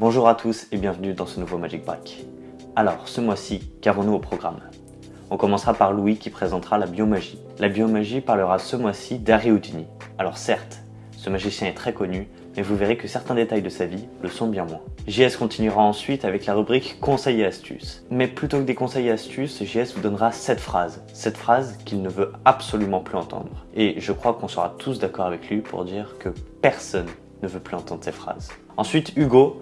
Bonjour à tous et bienvenue dans ce nouveau Magic Break. Alors, ce mois-ci, qu'avons-nous au programme On commencera par Louis qui présentera la biomagie. La biomagie parlera ce mois-ci d'Harry Houdini. Alors certes, ce magicien est très connu, mais vous verrez que certains détails de sa vie le sont bien moins. JS continuera ensuite avec la rubrique conseils et astuces. Mais plutôt que des conseils et astuces, JS vous donnera cette phrase. Cette phrase qu'il ne veut absolument plus entendre. Et je crois qu'on sera tous d'accord avec lui pour dire que personne ne veut plus entendre ces phrases. Ensuite, Hugo,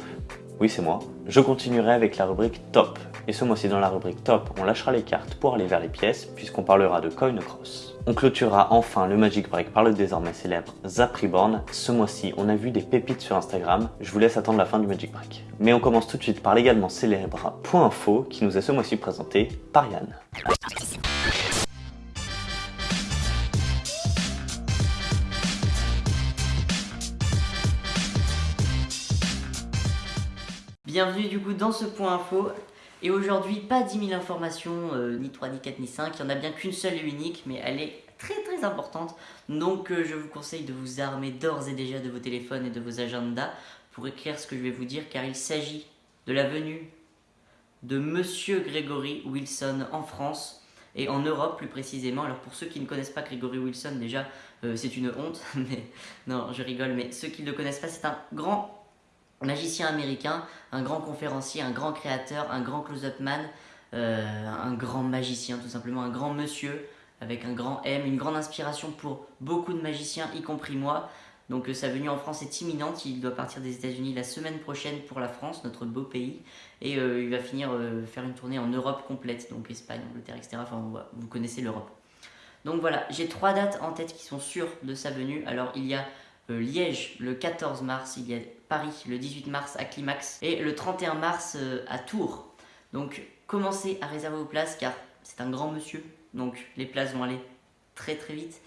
oui c'est moi, je continuerai avec la rubrique top. Et ce mois-ci dans la rubrique top, on lâchera les cartes pour aller vers les pièces puisqu'on parlera de Coin Cross. On clôturera enfin le Magic Break par le désormais célèbre Zap Reborn. Ce mois-ci, on a vu des pépites sur Instagram. Je vous laisse attendre la fin du Magic Break. Mais on commence tout de suite par l'également célèbre Point Info qui nous est ce mois-ci présenté par Yann. Bienvenue du coup dans ce point info et aujourd'hui, pas 10 000 informations, euh, ni 3, ni 4, ni 5. Il n'y en a bien qu'une seule et unique, mais elle est très très importante. Donc euh, je vous conseille de vous armer d'ores et déjà de vos téléphones et de vos agendas pour écrire ce que je vais vous dire, car il s'agit de la venue de Monsieur Gregory Wilson en France et en Europe plus précisément. Alors pour ceux qui ne connaissent pas Gregory Wilson, déjà euh, c'est une honte, mais non je rigole, mais ceux qui ne le connaissent pas, c'est un grand magicien américain, un grand conférencier, un grand créateur, un grand close-up man, euh, un grand magicien tout simplement, un grand monsieur avec un grand M, une grande inspiration pour beaucoup de magiciens, y compris moi. Donc euh, sa venue en France est imminente, il doit partir des états unis la semaine prochaine pour la France, notre beau pays, et euh, il va finir faire une tournée en Europe complète, donc Espagne, Angleterre, etc. Enfin vous connaissez l'Europe. Donc voilà, j'ai trois dates en tête qui sont sûres de sa venue. Alors il y a Liège le 14 mars, il y a Paris le 18 mars à Climax et le 31 mars euh, à Tours. Donc commencez à réserver vos places car c'est un grand monsieur, donc les places vont aller très très vite,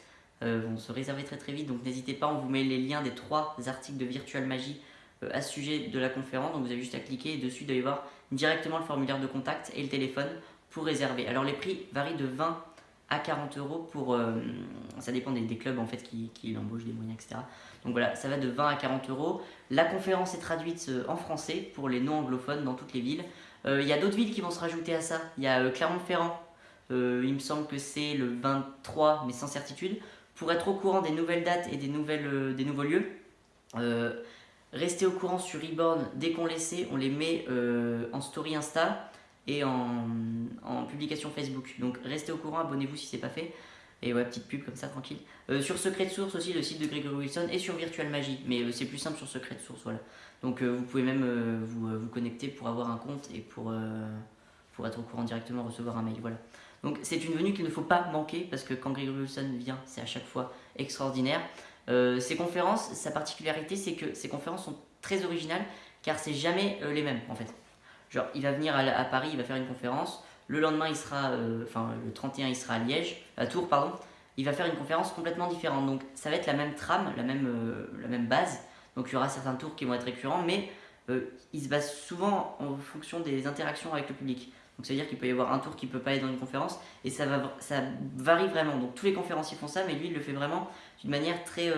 euh, vont se réserver très très vite, donc n'hésitez pas, on vous met les liens des trois articles de Virtual Magie euh, à ce sujet de la conférence, donc vous avez juste à cliquer et dessus d'aller voir directement le formulaire de contact et le téléphone pour réserver. Alors les prix varient de 20 à 40 euros pour... ça dépend des, clubs en fait qui, qui l'embauchent, des moyens, etc. Donc voilà, ça va de 20 à 40 euros. La conférence est traduite euh, en français pour les non-anglophones dans toutes les villes. Euh, il y a d'autres villes qui vont se rajouter à ça. Il y a euh, Clermont-Ferrand, il me semble que c'est le 23, mais sans certitude. Pour être au courant des nouvelles dates et des, nouvelles, des nouveaux lieux, restez au courant sur Reborn dès qu'on les sait. On les met en story Insta et en, publication Facebook. Donc restez au courant, abonnez-vous si ce n'est pas fait. Et ouais, petite pub comme ça, tranquille. Euh, sur Secret de Source aussi, le site de Gregory Wilson, et sur Virtual Magie. Mais euh, c'est plus simple sur Secret de Source, voilà. Donc euh, vous pouvez même vous, vous, connecter pour avoir un compte et pour, pour être au courant directement, recevoir un mail, voilà. Donc c'est une venue qu'il ne faut pas manquer, parce que quand Gregory Wilson vient, c'est à chaque fois extraordinaire. ces conférences, sa particularité, c'est que ces conférences sont très originales, car c'est jamais les mêmes, en fait. Il va venir à Paris, il va faire une conférence, le lendemain, il sera, euh, enfin le 31, il sera à Liège, à Tours, pardon. Il va faire une conférence complètement différente. Donc ça va être la même trame, la même, euh, base. Donc il y aura certains tours qui vont être récurrents, mais euh, il se base souvent en fonction des interactions avec le public. Donc c'est-à-dire qu'il peut y avoir un tour qui ne peut pas être dans une conférence, et ça, va, ça varie vraiment. Donc tous les conférenciers font ça, mais lui, il le fait vraiment d'une manière très,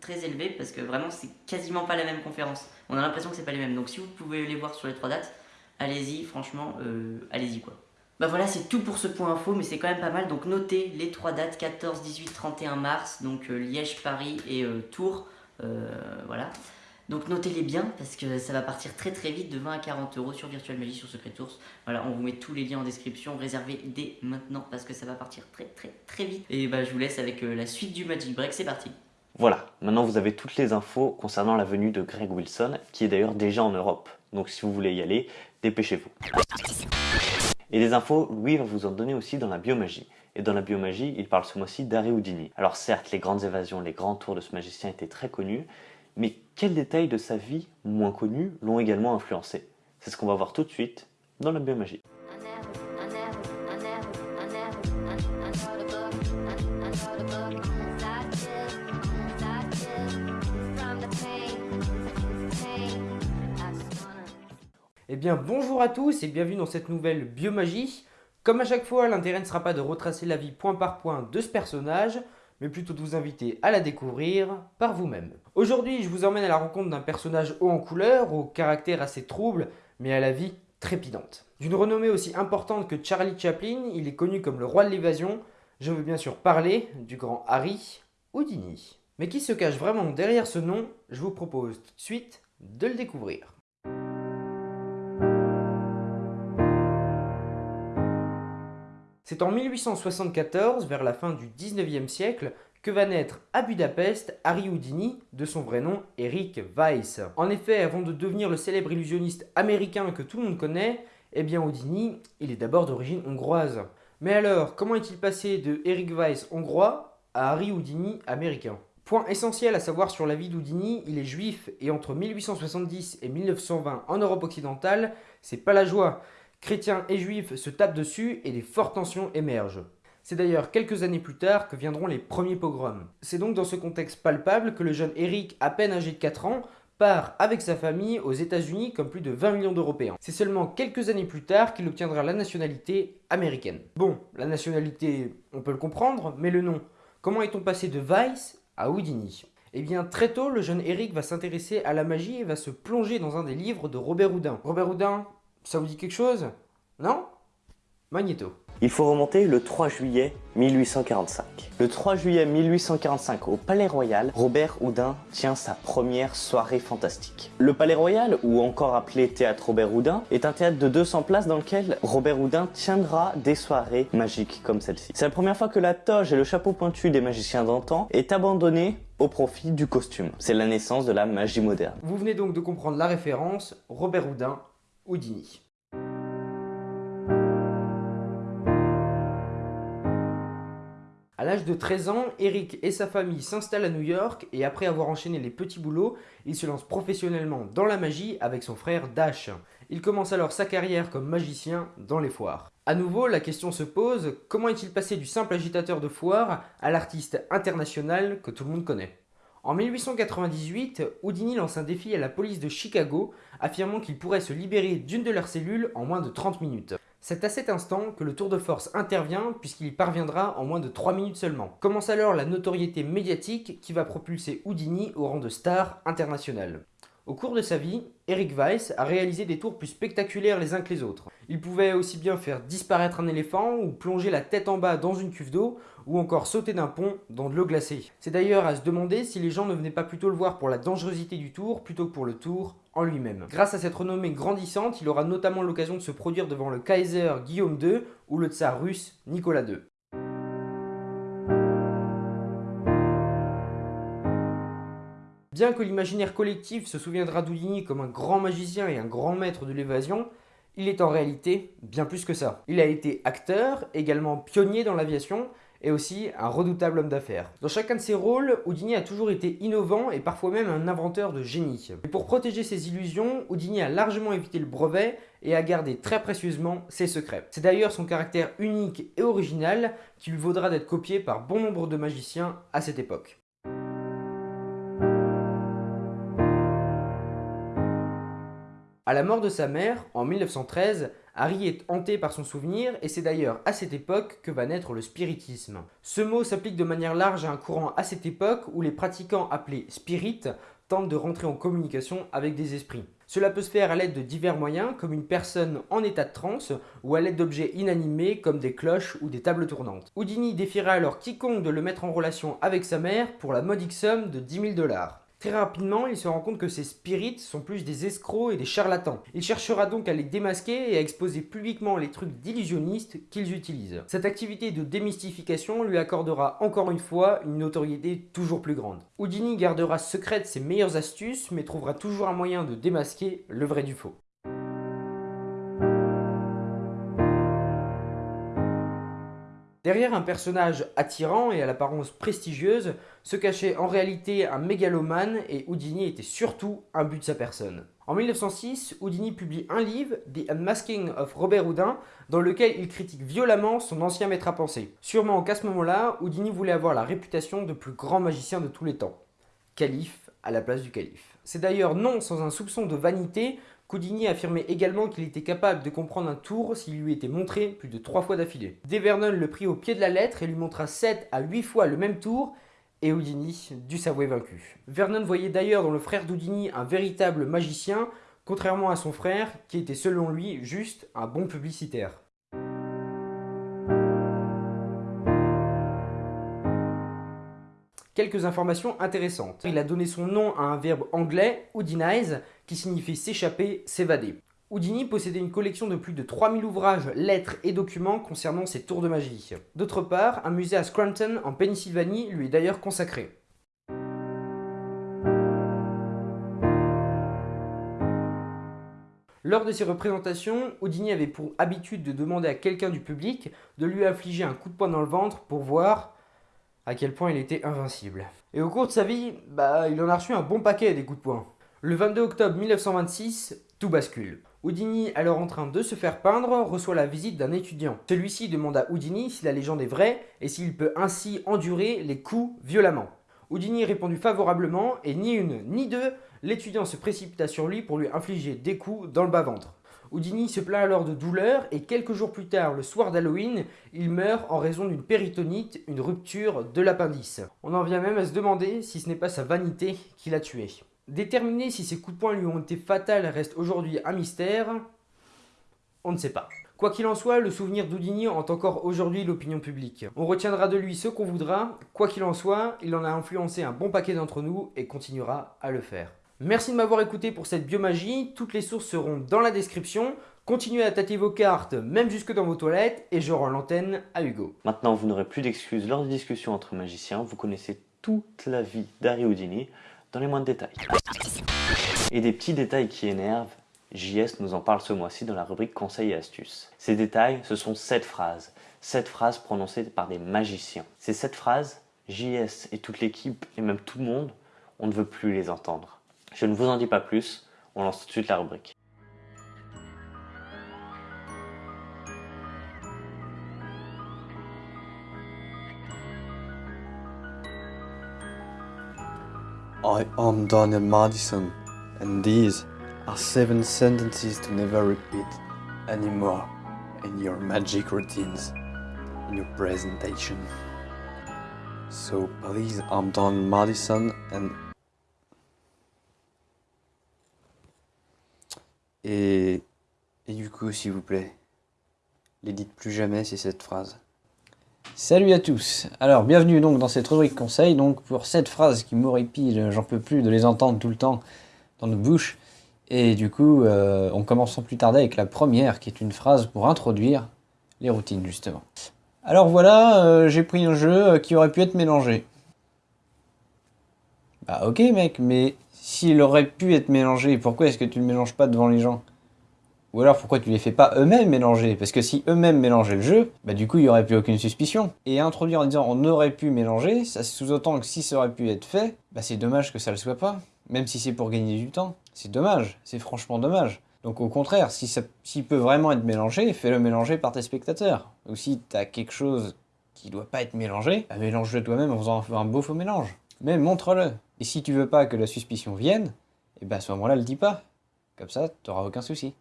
très élevée, parce que vraiment, c'est quasiment pas la même conférence. On a l'impression que c'est pas les mêmes. Donc si vous pouvez les voir sur les trois dates, allez-y, franchement, euh, allez-y quoi. Bah voilà, c'est tout pour ce point info, mais c'est quand même pas mal. Donc notez les trois dates, 14, 18, 31 mars, donc euh, Liège, Paris et euh, Tours. voilà. Donc notez-les bien, parce que ça va partir très très vite, de 20 à 40 euros sur Virtual Magie, sur Secret Tours. Voilà, on vous met tous les liens en description, réservez dès maintenant, parce que ça va partir très très très vite. Et bah je vous laisse avec la suite du Magic Break, c'est parti voilà, maintenant vous avez toutes les infos concernant la venue de Greg Wilson, qui est d'ailleurs déjà en Europe. Donc si vous voulez y aller, dépêchez-vous. Et des infos, Louis va vous en donner aussi dans la biomagie. Et dans la biomagie, il parle ce mois-ci d'Harry Houdini. Alors certes, les grandes évasions, les grands tours de ce magicien étaient très connus, mais quels détails de sa vie moins connus l'ont également influencé? C'est ce qu'on va voir tout de suite dans la biomagie. Eh bien bonjour à tous et bienvenue dans cette nouvelle biomagie. Comme à chaque fois, l'intérêt ne sera pas de retracer la vie point par point de ce personnage, mais plutôt de vous inviter à la découvrir par vous-même. Aujourd'hui, je vous emmène à la rencontre d'un personnage haut en couleur, au caractère assez trouble, mais à la vie trépidante. D'une renommée aussi importante que Charlie Chaplin, il est connu comme le roi de l'évasion. Je veux bien sûr parler du grand Harry Houdini. Mais qui se cache vraiment derrière ce nom Je vous propose tout de suite de le découvrir. C'est en 1874, vers la fin du 19e siècle, que va naître à Budapest Harry Houdini, de son vrai nom Eric Weiss. En effet, avant de devenir le célèbre illusionniste américain que tout le monde connaît, eh bien Houdini, il est d'abord d'origine hongroise. Mais alors, comment est-il passé de Eric Weiss hongrois à Harry Houdini américain? Point essentiel à savoir sur la vie d'Houdini, il est juif et entre 1870 et 1920 en Europe occidentale, c'est pas la joie. Chrétiens et juifs se tapent dessus et des fortes tensions émergent. C'est d'ailleurs quelques années plus tard que viendront les premiers pogroms. C'est donc dans ce contexte palpable que le jeune Eric, à peine âgé de 4 ans, part avec sa famille aux États-Unis comme plus de 20 millions d'Européens. C'est seulement quelques années plus tard qu'il obtiendra la nationalité américaine. Bon, la nationalité, on peut le comprendre, mais le nom. Comment est-on passé de Weiss à Houdini? Eh bien, très tôt, le jeune Eric va s'intéresser à la magie et va se plonger dans un des livres de Robert Houdin. Robert Houdin, ça vous dit quelque chose? Non? Magneto. Il faut remonter le 3 juillet 1845. Le 3 juillet 1845, au Palais Royal, Robert Houdin tient sa première soirée fantastique. Le Palais Royal, ou encore appelé Théâtre Robert Houdin, est un théâtre de 200 places dans lequel Robert Houdin tiendra des soirées magiques comme celle-ci. C'est la première fois que la toge et le chapeau pointu des magiciens d'antan est abandonné au profit du costume. C'est la naissance de la magie moderne. Vous venez donc de comprendre la référence, Robert Houdin, Houdini. À l'âge de 13 ans, Eric et sa famille s'installent à New York et après avoir enchaîné les petits boulots, il se lance professionnellement dans la magie avec son frère Dash. Il commence alors sa carrière comme magicien dans les foires. À nouveau, la question se pose, comment est-il passé du simple agitateur de foire à l'artiste international que tout le monde connaît? En 1898, Houdini lance un défi à la police de Chicago, affirmant qu'il pourrait se libérer d'une de leurs cellules en moins de 30 minutes. C'est à cet instant que le tour de force intervient puisqu'il y parviendra en moins de 3 minutes seulement. Commence alors la notoriété médiatique qui va propulser Houdini au rang de star international. Au cours de sa vie, Eric Weiss a réalisé des tours plus spectaculaires les uns que les autres. Il pouvait aussi bien faire disparaître un éléphant ou plonger la tête en bas dans une cuve d'eau ou encore sauter d'un pont dans de l'eau glacée. C'est d'ailleurs à se demander si les gens ne venaient pas plutôt le voir pour la dangerosité du tour plutôt que pour le tour en lui-même. Grâce à cette renommée grandissante, il aura notamment l'occasion de se produire devant le Kaiser Guillaume II ou le tsar russe Nicolas II. Bien que l'imaginaire collectif se souviendra d'Houdini comme un grand magicien et un grand maître de l'évasion, il est en réalité bien plus que ça. Il a été acteur, également pionnier dans l'aviation, et aussi un redoutable homme d'affaires. Dans chacun de ses rôles, Houdini a toujours été innovant et parfois même un inventeur de génie. Pour protéger ses illusions, Houdini a largement évité le brevet et a gardé très précieusement ses secrets. C'est d'ailleurs son caractère unique et original qui lui vaudra d'être copié par bon nombre de magiciens à cette époque. À la mort de sa mère, en 1913, Harry est hanté par son souvenir et c'est d'ailleurs à cette époque que va naître le spiritisme. Ce mot s'applique de manière large à un courant à cette époque où les pratiquants appelés spirites tentent de rentrer en communication avec des esprits. Cela peut se faire à l'aide de divers moyens comme une personne en état de transe ou à l'aide d'objets inanimés comme des cloches ou des tables tournantes. Houdini défiera alors quiconque de le mettre en relation avec sa mère pour la modique somme de 10 000 dollars. Très rapidement, il se rend compte que ces spirites sont plus des escrocs et des charlatans. Il cherchera donc à les démasquer et à exposer publiquement les trucs d'illusionnistes qu'ils utilisent. Cette activité de démystification lui accordera encore une fois une notoriété toujours plus grande. Houdini gardera secrète ses meilleures astuces mais trouvera toujours un moyen de démasquer le vrai du faux. Derrière un personnage attirant et à l'apparence prestigieuse, se cachait en réalité un mégalomane et Houdini était surtout un but de sa personne. En 1906, Houdini publie un livre, The Unmasking of Robert Houdin, dans lequel il critique violemment son ancien maître à penser. Sûrement qu'à ce moment-là, Houdini voulait avoir la réputation de plus grand magicien de tous les temps. Calife à la place du calife. C'est d'ailleurs non sans un soupçon de vanité Houdini affirmait également qu'il était capable de comprendre un tour s'il lui était montré plus de 3 fois d'affilée. Dave Vernon le prit au pied de la lettre et lui montra 7 à 8 fois le même tour et Houdini dut s'avouer vaincu. Vernon voyait d'ailleurs dans le frère d'Houdini un véritable magicien, contrairement à son frère qui était selon lui juste un bon publicitaire. Quelques informations intéressantes. Il a donné son nom à un verbe anglais, houdinize, qui signifie s'échapper, s'évader. Houdini possédait une collection de plus de 3000 ouvrages, lettres et documents concernant ses tours de magie. D'autre part, un musée à Scranton, en Pennsylvanie, lui est d'ailleurs consacré. Lors de ses représentations, Houdini avait pour habitude de demander à quelqu'un du public de lui infliger un coup de poing dans le ventre pour voir à quel point il était invincible. Et au cours de sa vie, bah, il en a reçu un bon paquet des coups de poing. Le 22 octobre 1926, tout bascule. Houdini, alors en train de se faire peindre, reçoit la visite d'un étudiant. Celui-ci demande à Houdini si la légende est vraie et s'il peut ainsi endurer les coups violemment. Houdini répondit favorablement et ni une ni deux, l'étudiant se précipita sur lui pour lui infliger des coups dans le bas-ventre. Houdini se plaint alors de douleur et quelques jours plus tard, le soir d'Halloween, il meurt en raison d'une péritonite, une rupture de l'appendice. On en vient même à se demander si ce n'est pas sa vanité qui l'a tué. Déterminer si ces coups de poing lui ont été fatals reste aujourd'hui un mystère. On ne sait pas. Quoi qu'il en soit, le souvenir d'Houdini hante encore aujourd'hui l'opinion publique. On retiendra de lui ce qu'on voudra, quoi qu'il en soit, il en a influencé un bon paquet d'entre nous et continuera à le faire. Merci de m'avoir écouté pour cette biomagie, toutes les sources seront dans la description. Continuez à tâter vos cartes, même jusque dans vos toilettes, et je rends l'antenne à Hugo. Maintenant, vous n'aurez plus d'excuses lors des discussions entre magiciens, vous connaissez toute la vie d'Harry Houdini dans les moindres détails. Et des petits détails qui énervent, JS nous en parle ce mois-ci dans la rubrique Conseils et astuces. Ces détails, ce sont 7 phrases. 7 phrases prononcées par des magiciens. Ces 7 phrases, JS et toute l'équipe, et même tout le monde, on ne veut plus les entendre. Je ne vous en dis pas plus, on lance tout de suite la rubrique. I am Daniel Madison, and these are seven sentences to never repeat anymore in your magic routines, in your presentation. So please, I'm Daniel Madison, and Et, du coup, s'il vous plaît, les dites plus jamais, c'est cette phrase. Salut à tous Alors, bienvenue donc dans cette rubrique conseil, donc pour cette phrase qui m'horripile, j'en peux plus de les entendre tout le temps dans nos bouches. Et du coup, euh, on commence sans plus tarder avec la première, qui est une phrase pour introduire les routines, justement. Alors voilà, euh, j'ai pris un jeu euh, qui aurait pu être mélangé. Bah ok mec, mais s'il aurait pu être mélangé, pourquoi est-ce que tu le mélanges pas devant les gens? Ou alors pourquoi tu les fais pas eux-mêmes mélanger? Parce que si eux-mêmes mélangeaient le jeu, bah du coup il y aurait plus aucune suspicion. Et introduire en disant on aurait pu mélanger, ça sous-entend que si ça aurait pu être fait, bah c'est dommage que ça le soit pas. Même si c'est pour gagner du temps. C'est dommage, c'est franchement dommage. Donc au contraire, si ça s'il peut vraiment être mélangé, fais-le mélanger par tes spectateurs. Ou si t'as quelque chose qui doit pas être mélangé, bah mélange-le toi-même en faisant un beau faux mélange. Mais montre-le. Et si tu veux pas que la suspicion vienne, et eh ben à ce moment-là, le dis pas. Comme ça, tu n'auras aucun souci.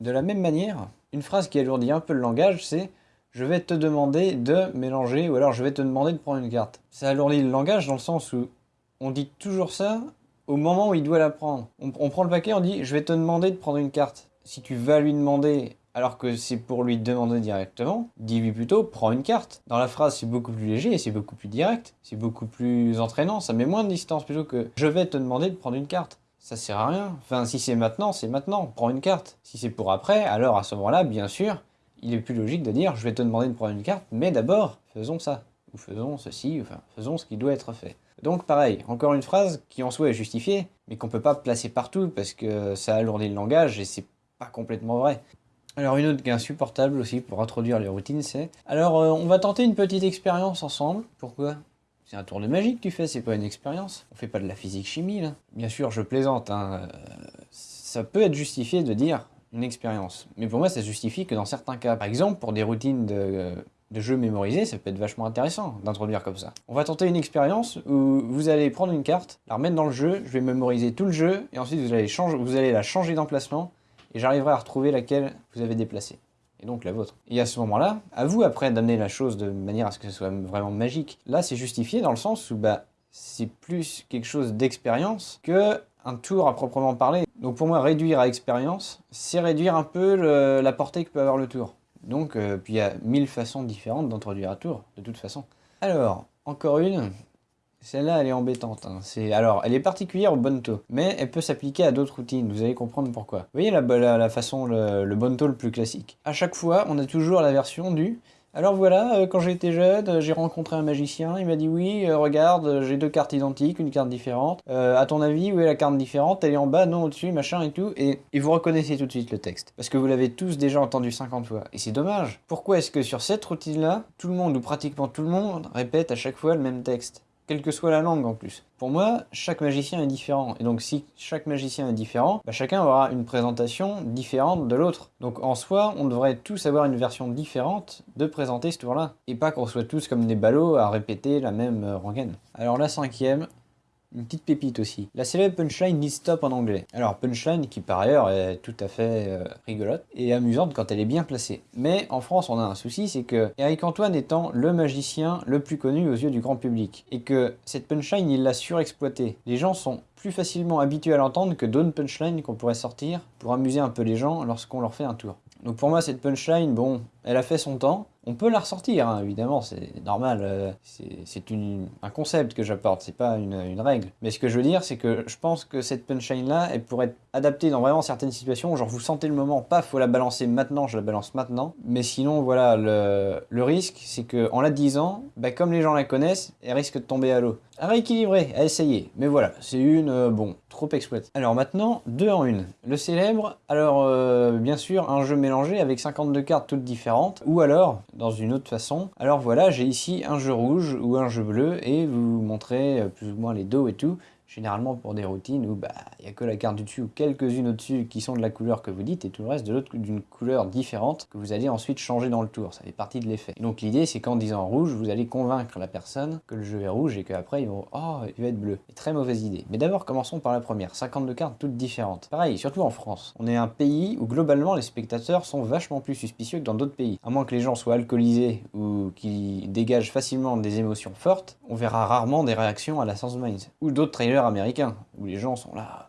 De la même manière, une phrase qui alourdit un peu le langage, c'est « je vais te demander de mélanger » ou alors « je vais te demander de prendre une carte ». Ça alourdit le langage dans le sens où on dit toujours ça au moment où il doit la prendre. On prend le paquet, on dit « je vais te demander de prendre une carte ». Si tu vas lui demander alors que c'est pour lui demander directement, dis-lui plutôt prends une carte. Dans la phrase, c'est beaucoup plus léger et c'est beaucoup plus direct, c'est beaucoup plus entraînant, ça met moins de distance plutôt que je vais te demander de prendre une carte. Ça sert à rien. Enfin, si c'est maintenant, c'est maintenant, prends une carte. Si c'est pour après, alors à ce moment-là, bien sûr, il est plus logique de dire je vais te demander de prendre une carte, mais d'abord, faisons ça. Ou faisons ceci, enfin, faisons ce qui doit être fait. Donc pareil, encore une phrase qui en soi est justifiée, mais qu'on peut pas placer partout parce que ça alourdit le langage et c'est pas complètement vrai. Alors une autre qui est insupportable aussi pour introduire les routines, c'est... Alors euh, on va tenter une petite expérience ensemble. Pourquoi? C'est un tour de magie que tu fais, c'est pas une expérience. On fait pas de la physique-chimie là. Bien sûr, je plaisante, hein. Euh, ça peut être justifié de dire une expérience. Mais pour moi, ça justifie que dans certains cas. Par exemple, pour des routines de, de jeux mémorisés, ça peut être vachement intéressant d'introduire comme ça. On va tenter une expérience où vous allez prendre une carte, la remettre dans le jeu, je vais mémoriser tout le jeu, et ensuite vous allez, changer, vous allez la changer d'emplacement, et j'arriverai à retrouver laquelle vous avez déplacée et donc la vôtre. Et à ce moment-là, à vous après d'amener la chose de manière à ce que ce soit vraiment magique. Là, c'est justifié dans le sens où bah, c'est plus quelque chose d'expérience que un tour à proprement parler. Donc pour moi, réduire à expérience, c'est réduire un peu la portée que peut avoir le tour. Donc, euh, puis il y a mille façons différentes d'introduire un tour, de toute façon. Alors, encore une, celle-là, elle est embêtante. Hein. Alors, elle est particulière au bonto, mais elle peut s'appliquer à d'autres routines. Vous allez comprendre pourquoi. Vous voyez la, la, façon, le, le bonto le plus classique. À chaque fois, on a toujours la version du alors voilà, euh, quand j'étais jeune, euh, j'ai rencontré un magicien, il m'a dit oui, euh, regarde, j'ai deux cartes identiques, une carte différente. à ton avis, où est la carte différente? Elle est en bas, non, au-dessus, machin et tout. Et, et, vous reconnaissez tout de suite le texte. Parce que vous l'avez tous déjà entendu 50 fois. Et c'est dommage. Pourquoi est-ce que sur cette routine-là, tout le monde, ou pratiquement tout le monde, répète à chaque fois le même texte? Quelle que soit la langue en plus. Pour moi, chaque magicien est différent. Et donc si chaque magicien est différent, bah, chacun aura une présentation différente de l'autre. Donc en soi, on devrait tous avoir une version différente de présenter ce tour-là. Et pas qu'on soit tous comme des ballots à répéter la même euh, rengaine. Alors la cinquième, une petite pépite aussi. La célèbre punchline Need Stop en anglais. Alors punchline qui par ailleurs est tout à fait euh, rigolote et amusante quand elle est bien placée. Mais en France on a un souci, c'est que Eric Antoine étant le magicien le plus connu aux yeux du grand public. Et que cette punchline il l'a surexploitée. Les gens sont plus facilement habitués à l'entendre que d'autres punchlines qu'on pourrait sortir pour amuser un peu les gens lorsqu'on leur fait un tour. Donc pour moi cette punchline, bon, elle a fait son temps, on peut la ressortir, hein, évidemment, c'est normal. Euh, c'est un concept que j'apporte, c'est pas une, règle. Mais ce que je veux dire, c'est que je pense que cette punchline-là, elle pourrait être adaptée dans vraiment certaines situations. Genre, vous sentez le moment, paf, faut la balancer maintenant, je la balance maintenant. Mais sinon, voilà, le, risque, c'est qu'en la disant, bah, comme les gens la connaissent, elle risque de tomber à l'eau. À rééquilibrer, à essayer. Mais voilà, c'est une, euh, bon, trop exploitée. Alors maintenant, deux en une. Le célèbre, alors euh, bien sûr, un jeu mélangé avec 52 cartes toutes différentes. Ou alors, dans une autre façon. Alors voilà, j'ai ici un jeu rouge ou un jeu bleu et vous montrez euh, plus ou moins les dos et tout généralement pour des routines où bah, il n'y a que la carte du dessus ou quelques-unes au-dessus qui sont de la couleur que vous dites et tout le reste de l'autre d'une couleur différente que vous allez ensuite changer dans le tour. Ça fait partie de l'effet. Donc l'idée c'est qu'en disant rouge, vous allez convaincre la personne que le jeu est rouge et qu'après ils vont oh il va être bleu. très mauvaise idée. Mais d'abord commençons par la première. 52 cartes toutes différentes. Pareil, surtout en France. On est un pays où globalement les spectateurs sont vachement plus suspicieux que dans d'autres pays. À moins que les gens soient alcoolisés ou qui dégagent facilement des émotions fortes, on verra rarement des réactions à la Sense Minds. Ou d'autres trailers américain, où les gens sont là.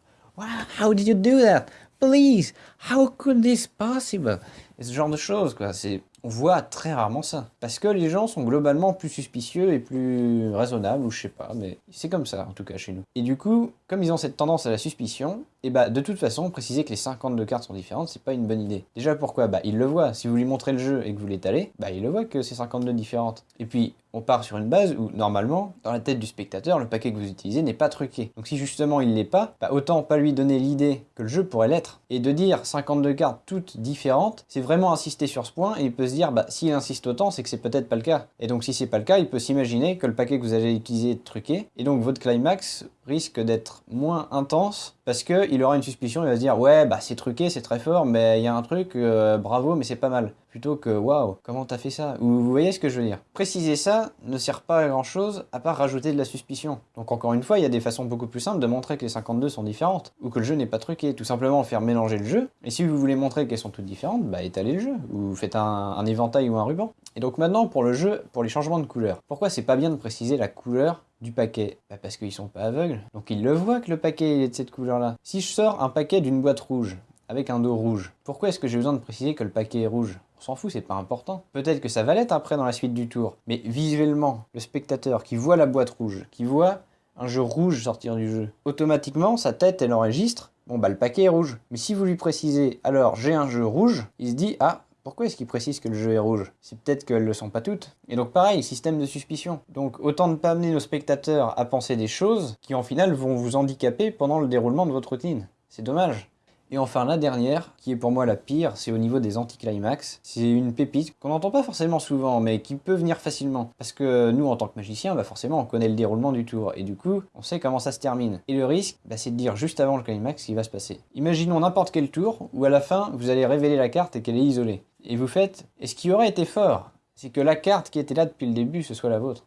how did you do that? Please, how could this possible? Et ce genre de choses, quoi. C'est on voit très rarement ça. Parce que les gens sont globalement plus suspicieux et plus raisonnables, ou je sais pas, mais c'est comme ça en tout cas chez nous. Et du coup, comme ils ont cette tendance à la suspicion, et eh bah de toute façon, préciser que les 52 cartes sont différentes, c'est pas une bonne idée. Déjà pourquoi? Bah il le voit, si vous lui montrez le jeu et que vous l'étalez, bah il le voit que c'est 52 différentes. Et puis, on part sur une base où, normalement, dans la tête du spectateur, le paquet que vous utilisez n'est pas truqué. Donc si justement il l'est pas, bah autant pas lui donner l'idée que le jeu pourrait l'être. Et de dire 52 cartes toutes différentes, c'est vraiment insister sur ce point et il peut se dire, bah s'il insiste autant, c'est que c'est peut-être pas le cas. Et donc si c'est pas le cas, il peut s'imaginer que le paquet que vous allez utiliser est truqué. Et donc votre climax risque d'être moins intense parce qu'il aura une suspicion, il va se dire ouais bah c'est truqué, c'est très fort, mais il y a un truc, euh, bravo, mais c'est pas mal. Plutôt que waouh, comment t'as fait ça? Ou vous voyez ce que je veux dire? Préciser ça ne sert pas à grand chose à part rajouter de la suspicion. Donc encore une fois, il y a des façons beaucoup plus simples de montrer que les 52 sont différentes, ou que le jeu n'est pas truqué. Tout simplement faire mélanger le jeu, et si vous voulez montrer qu'elles sont toutes différentes, bah étalez le jeu, ou faites un, un éventail ou un ruban. Et donc maintenant pour le jeu, pour les changements de couleur. Pourquoi c'est pas bien de préciser la couleur du paquet bah Parce qu'ils sont pas aveugles, donc ils le voient que le paquet est de cette couleur-là. Si je sors un paquet d'une boîte rouge, avec un dos rouge, pourquoi est-ce que j'ai besoin de préciser que le paquet est rouge? On s'en fout, c'est pas important. Peut-être que ça va l'être après dans la suite du tour, mais visuellement, le spectateur qui voit la boîte rouge, qui voit un jeu rouge sortir du jeu, automatiquement, sa tête, elle enregistre, bon bah le paquet est rouge. Mais si vous lui précisez, alors j'ai un jeu rouge, il se dit, ah, pourquoi est-ce qu'il précise que le jeu est rouge C'est peut-être qu'elles le sont pas toutes. Et donc pareil, système de suspicion. Donc autant ne pas amener nos spectateurs à penser des choses qui en final vont vous handicaper pendant le déroulement de votre routine. C'est dommage. Et enfin la dernière, qui est pour moi la pire, c'est au niveau des anticlimax. C'est une pépite qu'on n'entend pas forcément souvent, mais qui peut venir facilement. Parce que nous, en tant que magicien, bah forcément, on connaît le déroulement du tour, et du coup, on sait comment ça se termine. Et le risque, bah, c'est de dire juste avant le climax ce qui va se passer. Imaginons n'importe quel tour, où à la fin, vous allez révéler la carte et qu'elle est isolée. Et vous faites, et ce qui aurait été fort, c'est que la carte qui était là depuis le début, ce soit la vôtre.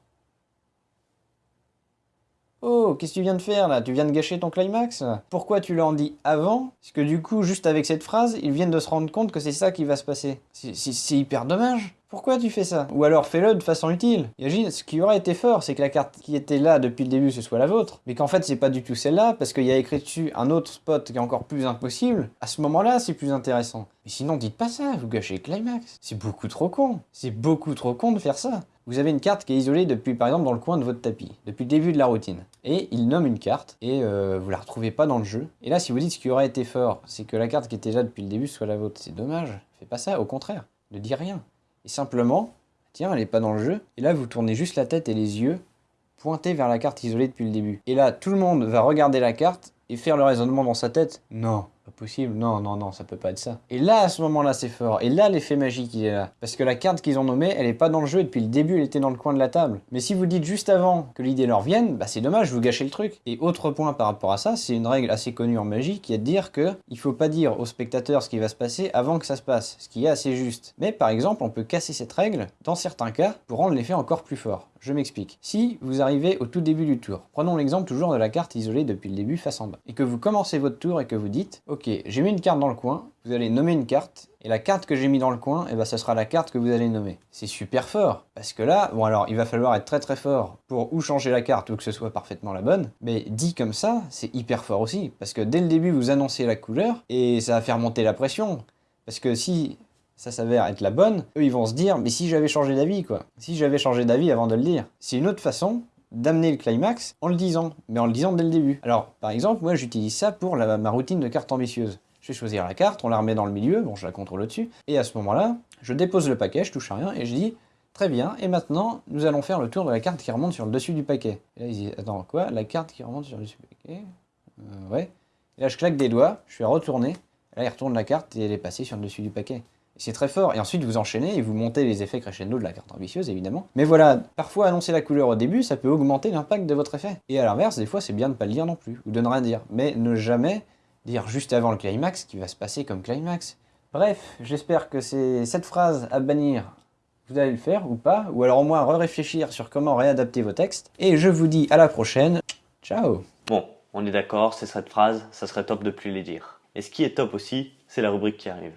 Oh, qu'est-ce que tu viens de faire là? Tu viens de gâcher ton climax? Pourquoi tu l'en dis avant? Parce que du coup, juste avec cette phrase, ils viennent de se rendre compte que c'est ça qui va se passer. C'est hyper dommage. Pourquoi tu fais ça? Ou alors fais-le de façon utile. Imagine, ce qui aurait été fort, c'est que la carte qui était là depuis le début, ce soit la vôtre. Mais qu'en fait, c'est pas du tout celle-là, parce qu'il y a écrit dessus un autre spot qui est encore plus impossible. À ce moment-là, c'est plus intéressant. Mais sinon, dites pas ça, vous gâchez climax. C'est beaucoup trop con. C'est beaucoup trop con de faire ça. Vous avez une carte qui est isolée depuis, par exemple, dans le coin de votre tapis, depuis le début de la routine. Et il nomme une carte, et euh, vous la retrouvez pas dans le jeu. Et là, si vous dites ce qui aurait été fort, c'est que la carte qui était là depuis le début soit la vôtre, c'est dommage. Fais pas ça, au contraire. Ne dis rien. Et simplement, tiens, elle n'est pas dans le jeu. Et là, vous tournez juste la tête et les yeux pointés vers la carte isolée depuis le début. Et là, tout le monde va regarder la carte et faire le raisonnement dans sa tête. Non, pas possible, non, non, non, ça peut pas être ça. Et là, à ce moment-là, c'est fort. Et là, l'effet magique, il est là. Parce que la carte qu'ils ont nommée, elle est pas dans le jeu, et depuis le début, elle était dans le coin de la table. Mais si vous dites juste avant que l'idée leur vienne, bah c'est dommage, vous gâchez le truc. Et autre point par rapport à ça, c'est une règle assez connue en magie, qui est de dire que il faut pas dire au spectateur ce qui va se passer avant que ça se passe, ce qui est assez juste. Mais par exemple, on peut casser cette règle, dans certains cas, pour rendre l'effet encore plus fort. Je m'explique. Si vous arrivez au tout début du tour, prenons l'exemple toujours de la carte isolée depuis le début face en bas, et que vous commencez votre tour et que vous dites, ok, j'ai mis une carte dans le coin, vous allez nommer une carte, et la carte que j'ai mis dans le coin, eh ben, ça sera la carte que vous allez nommer. C'est super fort, parce que là, bon alors, il va falloir être très très fort pour ou changer la carte ou que ce soit parfaitement la bonne, mais dit comme ça, c'est hyper fort aussi, parce que dès le début, vous annoncez la couleur, et ça va faire monter la pression. Parce que si ça s'avère être la bonne, eux ils vont se dire mais si j'avais changé d'avis quoi, si j'avais changé d'avis avant de le dire. C'est une autre façon d'amener le climax en le disant, mais en le disant dès le début. Alors par exemple moi j'utilise ça pour ma routine de carte ambitieuse. Je vais choisir la carte, on la remet dans le milieu, bon je la contrôle au-dessus, et à ce moment-là, je dépose le paquet, je touche à rien, et je dis Très bien, et maintenant, nous allons faire le tour de la carte qui remonte sur le dessus du paquet. Et là, ils disent, attends, quoi La carte qui remonte sur le dessus du paquet? Euh, Ouais. Et là, je claque des doigts, je fais retourner, et là, il retourne la carte, et elle est passée sur le dessus du paquet. C'est très fort. Et ensuite, vous enchaînez et vous montez les effets crescendo de la carte ambitieuse, évidemment. Mais voilà, parfois annoncer la couleur au début, ça peut augmenter l'impact de votre effet. Et à l'inverse, des fois, c'est bien de ne pas le dire non plus, ou de ne rien dire. Mais ne jamais dire juste avant le climax qui va se passer comme climax. Bref, j'espère que c'est cette phrase à bannir, vous allez le faire ou pas, ou alors au moins réfléchir sur comment réadapter vos textes. Et je vous dis à la prochaine. Ciao Bon, on est d'accord, c'est cette phrase, ça serait top de plus les dire. Et ce qui est top aussi, c'est la rubrique qui arrive.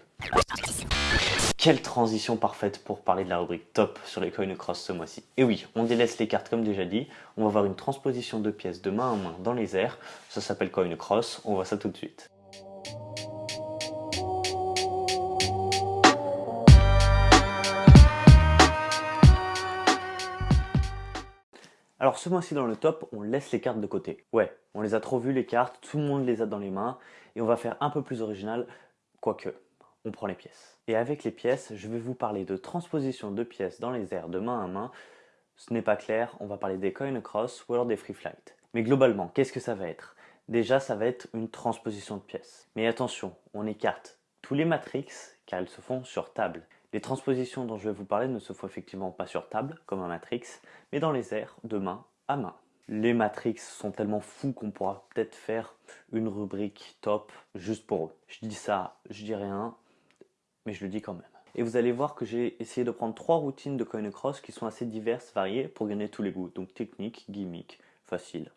Quelle transition parfaite pour parler de la rubrique top sur les coin cross ce mois-ci. Et oui, on délaisse les cartes comme déjà dit, on va voir une transposition de pièces de main en main dans les airs, ça s'appelle coin cross, on voit ça tout de suite. Alors ce mois-ci dans le top, on laisse les cartes de côté. Ouais, on les a trop vues les cartes, tout le monde les a dans les mains, et on va faire un peu plus original, quoique on prend les pièces. Et avec les pièces, je vais vous parler de transposition de pièces dans les airs de main à main. Ce n'est pas clair, on va parler des coin cross ou alors des free flight. Mais globalement, qu'est-ce que ça va être? Déjà, ça va être une transposition de pièces. Mais attention, on écarte tous les matrix car elles se font sur table. Les transpositions dont je vais vous parler ne se font effectivement pas sur table, comme un matrix, mais dans les airs de main à main. Les matrix sont tellement fous qu'on pourra peut-être faire une rubrique top juste pour eux. Je dis ça, je dis rien, mais je le dis quand même. Et vous allez voir que j'ai essayé de prendre trois routines de coin cross qui sont assez diverses, variées, pour gagner tous les goûts. Donc technique, gimmick, facile.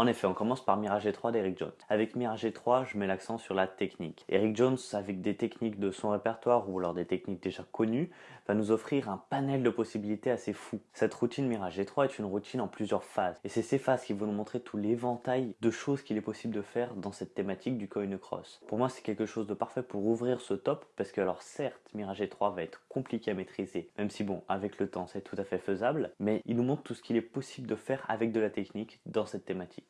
En effet, on commence par Mirage G3 d'Eric Jones. Avec Mirage G3, je mets l'accent sur la technique. Eric Jones, avec des techniques de son répertoire ou alors des techniques déjà connues, va nous offrir un panel de possibilités assez fou. Cette routine Mirage G3 est une routine en plusieurs phases. Et c'est ces phases qui vont nous montrer tout l'éventail de choses qu'il est possible de faire dans cette thématique du coin cross. Pour moi, c'est quelque chose de parfait pour ouvrir ce top parce que alors certes, Mirage G3 va être compliqué à maîtriser, même si bon, avec le temps, c'est tout à fait faisable, mais il nous montre tout ce qu'il est possible de faire avec de la technique dans cette thématique.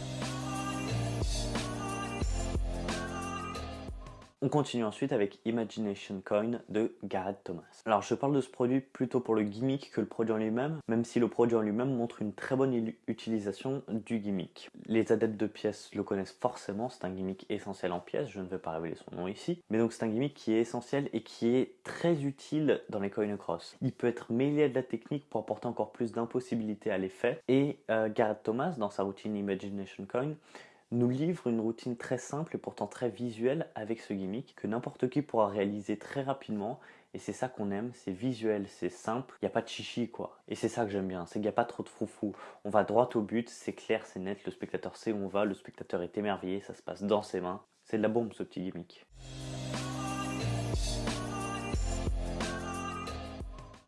On continue ensuite avec Imagination Coin de Garrett Thomas. Alors je parle de ce produit plutôt pour le gimmick que le produit en lui-même, même si le produit en lui-même montre une très bonne utilisation du gimmick. Les adeptes de pièces le connaissent forcément, c'est un gimmick essentiel en pièces, je ne vais pas révéler son nom ici, mais donc c'est un gimmick qui est essentiel et qui est très utile dans les coin cross. Il peut être mêlé à de la technique pour apporter encore plus d'impossibilité à l'effet, et euh, Garrett Thomas, dans sa routine Imagination Coin, nous livre une routine très simple et pourtant très visuelle avec ce gimmick que n'importe qui pourra réaliser très rapidement et c'est ça qu'on aime, c'est visuel, c'est simple, il n'y a pas de chichi quoi. Et c'est ça que j'aime bien, c'est qu'il n'y a pas trop de froufou. On va droit au but, c'est clair, c'est net, le spectateur sait où on va, le spectateur est émerveillé, ça se passe dans ses mains. C'est de la bombe ce petit gimmick.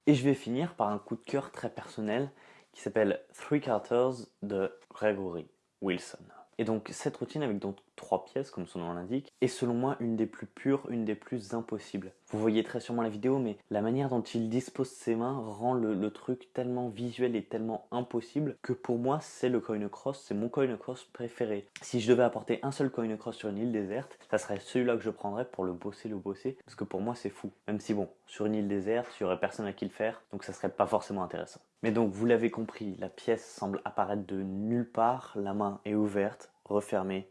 Et je vais finir par un coup de cœur très personnel qui s'appelle Three Carters de Gregory Wilson. Et donc cette routine avec donc trois pièces comme son nom l'indique est selon moi une des plus pures, une des plus impossibles. Vous voyez très sûrement la vidéo mais la manière dont il dispose ses mains rend le, truc tellement visuel et tellement impossible que pour moi c'est le coin cross, c'est mon coin cross préféré. Si je devais apporter un seul coin cross sur une île déserte, ça serait celui-là que je prendrais pour le bosser, le bosser parce que pour moi c'est fou. Même si bon, sur une île déserte, il n'y aurait personne à qui le faire donc ça serait pas forcément intéressant. Mais donc vous l'avez compris, la pièce semble apparaître de nulle part, la main est ouverte, refermée,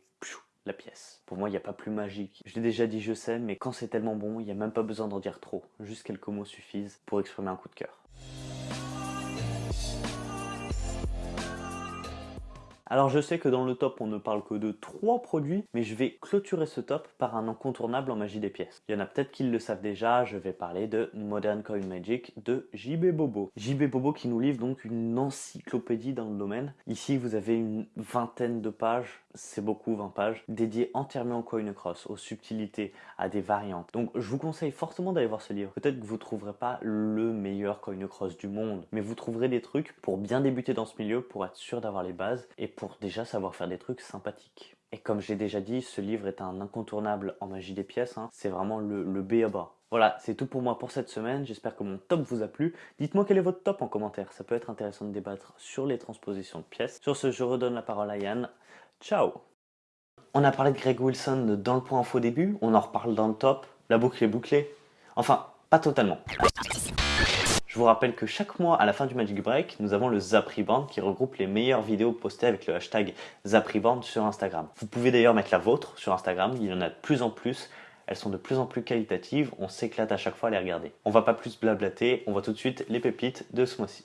la pièce. Pour moi, il n'y a pas plus magique. Je l'ai déjà dit, je sais, mais quand c'est tellement bon, il n'y a même pas besoin d'en dire trop. Juste quelques mots suffisent pour exprimer un coup de cœur. Alors je sais que dans le top on ne parle que de 3 produits, mais je vais clôturer ce top par un incontournable en magie des pièces. Il y en a peut-être qui le savent déjà, je vais parler de Modern Coin Magic de JB Bobo. JB Bobo qui nous livre donc une encyclopédie dans le domaine. Ici vous avez une vingtaine de pages, c'est beaucoup 20 pages, dédiées entièrement au coin cross, aux subtilités, à des variantes. Donc je vous conseille fortement d'aller voir ce livre. Peut-être que vous ne trouverez pas le meilleur coin cross du monde, mais vous trouverez des trucs pour bien débuter dans ce milieu, pour être sûr d'avoir les bases et pour pour déjà savoir faire des trucs sympathiques. Et comme j'ai déjà dit, ce livre est un incontournable en magie des pièces, hein. c'est vraiment le, le B à bas. Voilà, c'est tout pour moi pour cette semaine, j'espère que mon top vous a plu. Dites-moi quel est votre top en commentaire, ça peut être intéressant de débattre sur les transpositions de pièces. Sur ce, je redonne la parole à Yann. Ciao On a parlé de Greg Wilson dans le point info début, on en reparle dans le top, la boucle est bouclée. Enfin, pas totalement. Je vous rappelle que chaque mois, à la fin du Magic Break, nous avons le Zapriband qui regroupe les meilleures vidéos postées avec le hashtag Zapriband sur Instagram. Vous pouvez d'ailleurs mettre la vôtre sur Instagram, il y en a de plus en plus. Elles sont de plus en plus qualitatives, on s'éclate à chaque fois à les regarder. On va pas plus blablater, on voit tout de suite les pépites de ce mois-ci.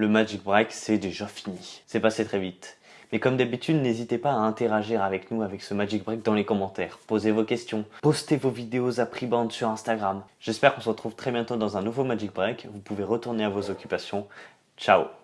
Le Magic Break, c'est déjà fini. C'est passé très vite. Mais comme d'habitude, n'hésitez pas à interagir avec nous avec ce Magic Break dans les commentaires. Posez vos questions, postez vos vidéos à prix bande sur Instagram. J'espère qu'on se retrouve très bientôt dans un nouveau Magic Break. Vous pouvez retourner à vos occupations. Ciao